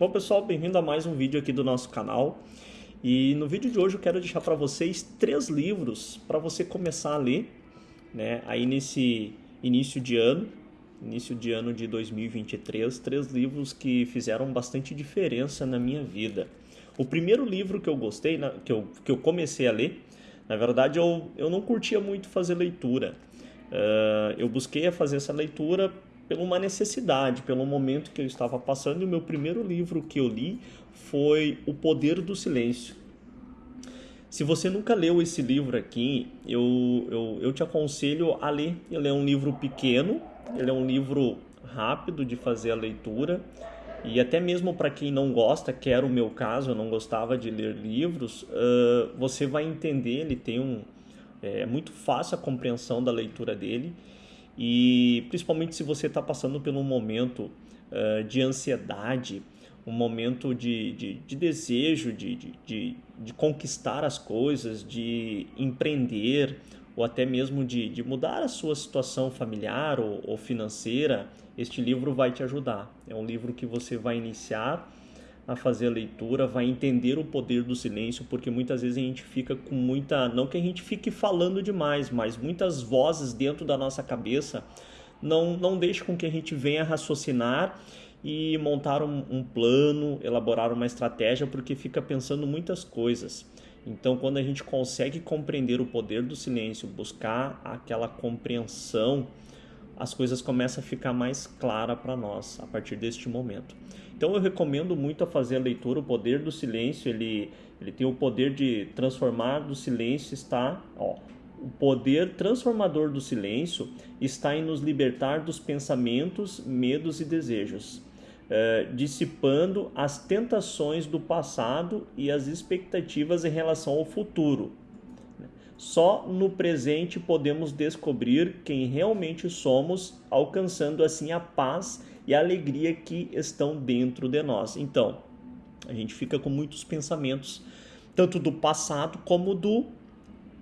Bom pessoal, bem-vindo a mais um vídeo aqui do nosso canal. E no vídeo de hoje eu quero deixar para vocês três livros para você começar a ler, né? Aí nesse início de ano, início de ano de 2023, três livros que fizeram bastante diferença na minha vida. O primeiro livro que eu gostei, que eu, que eu comecei a ler, na verdade eu, eu não curtia muito fazer leitura. Uh, eu busquei a fazer essa leitura por uma necessidade, pelo momento que eu estava passando. E o meu primeiro livro que eu li foi O Poder do Silêncio. Se você nunca leu esse livro aqui, eu, eu, eu te aconselho a ler. Ele é um livro pequeno, ele é um livro rápido de fazer a leitura. E até mesmo para quem não gosta, que era o meu caso, eu não gostava de ler livros, uh, você vai entender, ele tem um... É muito fácil a compreensão da leitura dele e principalmente se você está passando por um momento uh, de ansiedade, um momento de, de, de desejo de, de, de, conquistar as coisas, de empreender ou até mesmo de, de mudar a sua situação familiar ou, ou financeira, este livro vai te ajudar. É um livro que você vai iniciar a fazer a leitura, vai entender o poder do silêncio, porque muitas vezes a gente fica com muita. Não que a gente fique falando demais, mas muitas vozes dentro da nossa cabeça não, não deixam com que a gente venha raciocinar e montar um, um plano, elaborar uma estratégia, porque fica pensando muitas coisas. Então, quando a gente consegue compreender o poder do silêncio, buscar aquela compreensão as coisas começam a ficar mais clara para nós a partir deste momento. Então eu recomendo muito a fazer a leitura O Poder do Silêncio, ele, ele tem o poder de transformar do silêncio, está, ó, o poder transformador do silêncio está em nos libertar dos pensamentos, medos e desejos, eh, dissipando as tentações do passado e as expectativas em relação ao futuro, só no presente podemos descobrir quem realmente somos, alcançando assim a paz e a alegria que estão dentro de nós. Então, a gente fica com muitos pensamentos, tanto do passado como do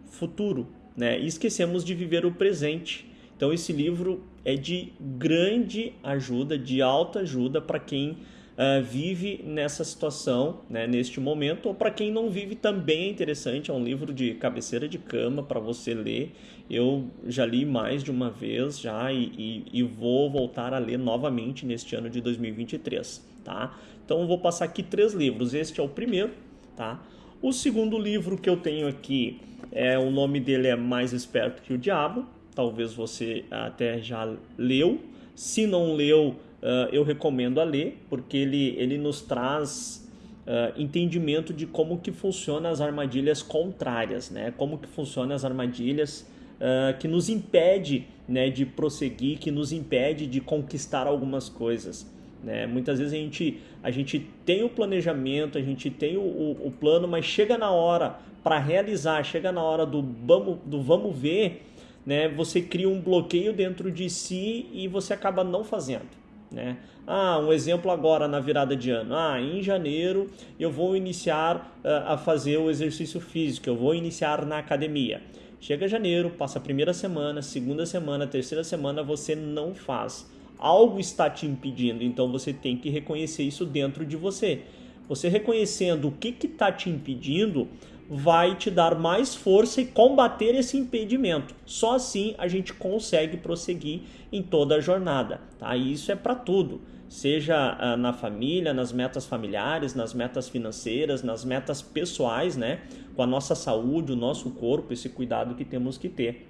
futuro, né? E esquecemos de viver o presente. Então, esse livro é de grande ajuda, de alta ajuda para quem uh, vive nessa situação, né, neste momento, ou para quem não vive também é interessante, é um livro de cabeceira de cama para você ler. Eu já li mais de uma vez já e, e, e, vou voltar a ler novamente neste ano de 2023, tá? Então eu vou passar aqui três livros, este é o primeiro, tá? O segundo livro que eu tenho aqui, é o nome dele é Mais Esperto que o Diabo, talvez você até já leu. Se não leu, uh, eu recomendo a ler, porque ele, ele nos traz uh, entendimento de como que funcionam as armadilhas contrárias, né? como que funcionam as armadilhas uh, que nos impede né, de prosseguir, que nos impede de conquistar algumas coisas. Né? Muitas vezes a gente, a gente tem o planejamento, a gente tem o, o, o plano, mas chega na hora para realizar, chega na hora do vamos, do vamos ver, né? você cria um bloqueio dentro de si e você acaba não fazendo. Né? Ah, um exemplo agora na virada de ano. Ah, em janeiro eu vou iniciar uh, a fazer o exercício físico, eu vou iniciar na academia. Chega janeiro, passa a primeira semana, segunda semana, terceira semana, você não faz. Algo está te impedindo, então você tem que reconhecer isso dentro de você. Você reconhecendo o que está te impedindo, vai te dar mais força e combater esse impedimento. Só assim a gente consegue prosseguir em toda a jornada. Tá? E isso é para tudo, seja ah, na família, nas metas familiares, nas metas financeiras, nas metas pessoais, né? com a nossa saúde, o nosso corpo, esse cuidado que temos que ter.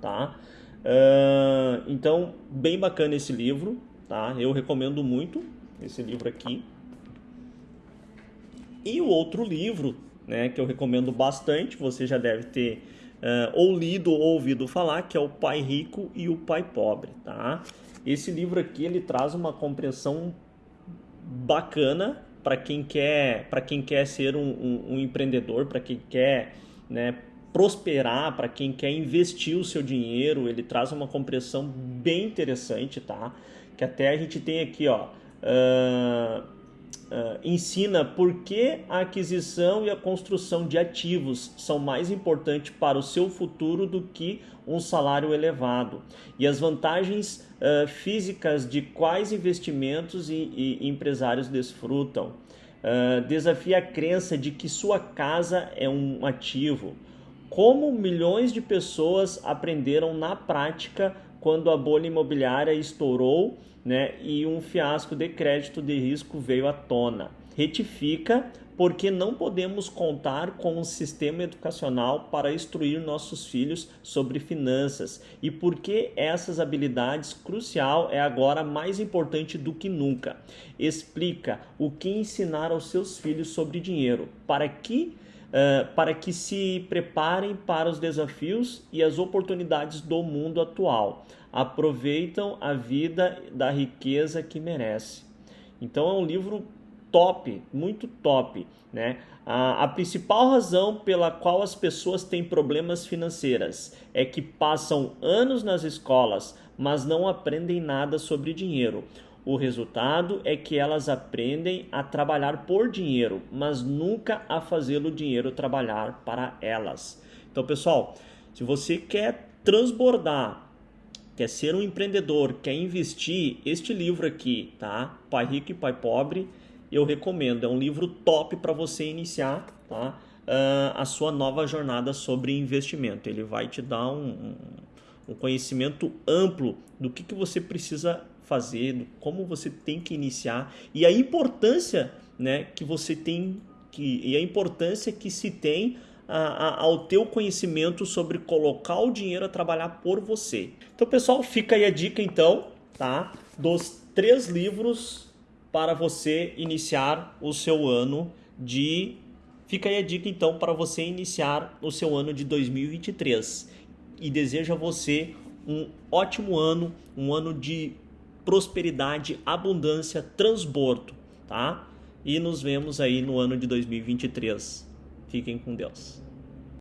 Tá? Uh, então, bem bacana esse livro, tá? eu recomendo muito esse livro aqui. E o outro livro né, que eu recomendo bastante, você já deve ter uh, ou lido ou ouvido falar, que é o Pai Rico e o Pai Pobre, tá? Esse livro aqui ele traz uma compreensão bacana para quem quer para quem quer ser um, um, um empreendedor, para quem quer né, prosperar, para quem quer investir o seu dinheiro, ele traz uma compreensão bem interessante, tá? Que até a gente tem aqui, ó. Uh, uh, ensina por que a aquisição e a construção de ativos são mais importantes para o seu futuro do que um salário elevado e as vantagens uh, físicas de quais investimentos e, e empresários desfrutam. Uh, desafia a crença de que sua casa é um ativo. Como milhões de pessoas aprenderam na prática quando a bolha imobiliária estourou né, e um fiasco de crédito de risco veio à tona. Retifica porque não podemos contar com um sistema educacional para instruir nossos filhos sobre finanças e porque essas habilidades crucial é agora mais importante do que nunca. Explica o que ensinar aos seus filhos sobre dinheiro para que uh, para que se preparem para os desafios e as oportunidades do mundo atual. Aproveitam a vida da riqueza que merece. Então é um livro top, muito top, né? A, a, principal razão pela qual as pessoas têm problemas financeiros é que passam anos nas escolas, mas não aprendem nada sobre dinheiro. O resultado é que elas aprendem a trabalhar por dinheiro, mas nunca a fazê-lo dinheiro trabalhar para elas. Então, pessoal, se você quer transbordar, quer ser um empreendedor, quer investir, este livro aqui, tá? Pai Rico e Pai Pobre, eu recomendo. É um livro top para você iniciar, tá? Uh, a sua nova jornada sobre investimento. Ele vai te dar um, um conhecimento amplo do que, que você precisa fazer, como você tem que iniciar e a importância né, que você tem que, e a importância que se tem a, a, ao teu conhecimento sobre colocar o dinheiro a trabalhar por você. Então, pessoal, fica aí a dica então, tá? Dos três livros para você iniciar o seu ano de Fica aí a dica então para você iniciar o seu ano de 2023 e desejo a você um ótimo ano, um ano de prosperidade, abundância, transbordo, tá? E nos vemos aí no ano de 2023. Fiquem com Deus.